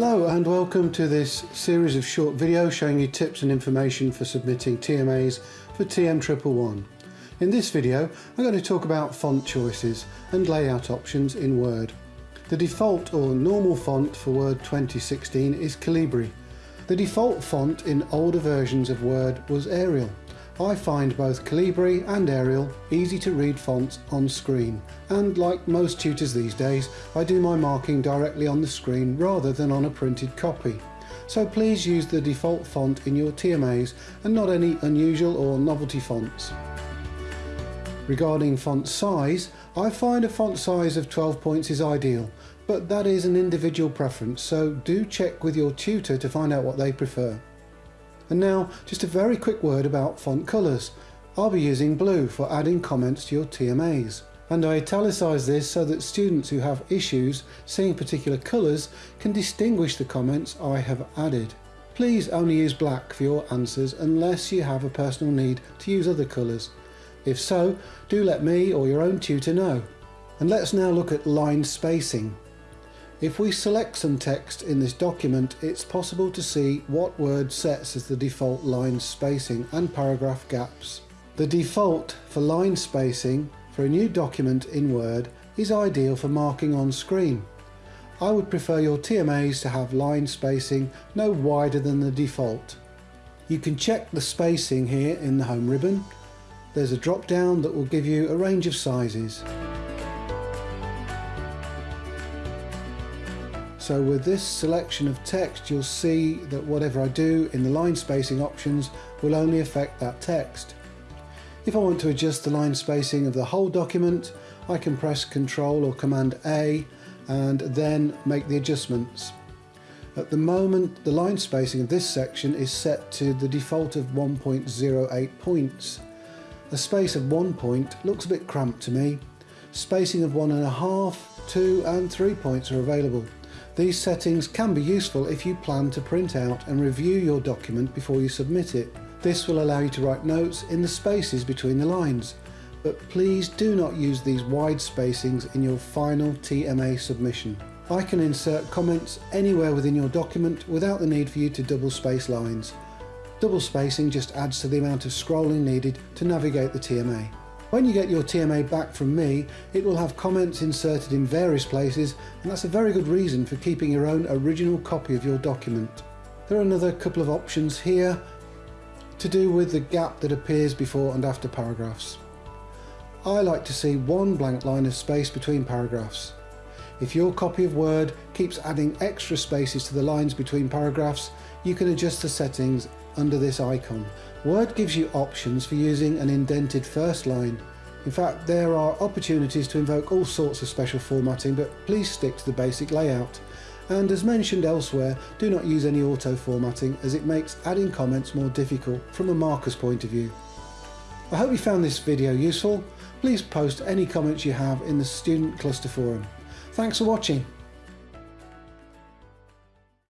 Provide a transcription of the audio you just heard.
Hello and welcome to this series of short videos showing you tips and information for submitting TMAs for TM111. In this video I'm going to talk about font choices and layout options in Word. The default or normal font for Word 2016 is Calibri. The default font in older versions of Word was Arial. I find both Calibri and Arial easy to read fonts on screen and like most tutors these days I do my marking directly on the screen rather than on a printed copy. So please use the default font in your TMAs and not any unusual or novelty fonts. Regarding font size, I find a font size of 12 points is ideal, but that is an individual preference so do check with your tutor to find out what they prefer. And now just a very quick word about font colours. I'll be using blue for adding comments to your TMAs. And I italicise this so that students who have issues seeing particular colours can distinguish the comments I have added. Please only use black for your answers unless you have a personal need to use other colours. If so, do let me or your own tutor know. And let's now look at line spacing. If we select some text in this document, it's possible to see what Word sets as the default line spacing and paragraph gaps. The default for line spacing for a new document in Word is ideal for marking on screen. I would prefer your TMAs to have line spacing no wider than the default. You can check the spacing here in the home ribbon. There's a drop down that will give you a range of sizes. So with this selection of text you'll see that whatever I do in the line spacing options will only affect that text. If I want to adjust the line spacing of the whole document I can press Ctrl or Command A and then make the adjustments. At the moment the line spacing of this section is set to the default of 1.08 points. A space of one point looks a bit cramped to me. Spacing of one and a half, two and three points are available. These settings can be useful if you plan to print out and review your document before you submit it. This will allow you to write notes in the spaces between the lines, but please do not use these wide spacings in your final TMA submission. I can insert comments anywhere within your document without the need for you to double space lines. Double spacing just adds to the amount of scrolling needed to navigate the TMA. When you get your TMA back from me, it will have comments inserted in various places and that's a very good reason for keeping your own original copy of your document. There are another couple of options here to do with the gap that appears before and after paragraphs. I like to see one blank line of space between paragraphs. If your copy of Word keeps adding extra spaces to the lines between paragraphs, you can adjust the settings under this icon. Word gives you options for using an indented first line. In fact, there are opportunities to invoke all sorts of special formatting, but please stick to the basic layout. And as mentioned elsewhere, do not use any auto formatting as it makes adding comments more difficult from a marker's point of view. I hope you found this video useful. Please post any comments you have in the Student Cluster Forum. Thanks for watching.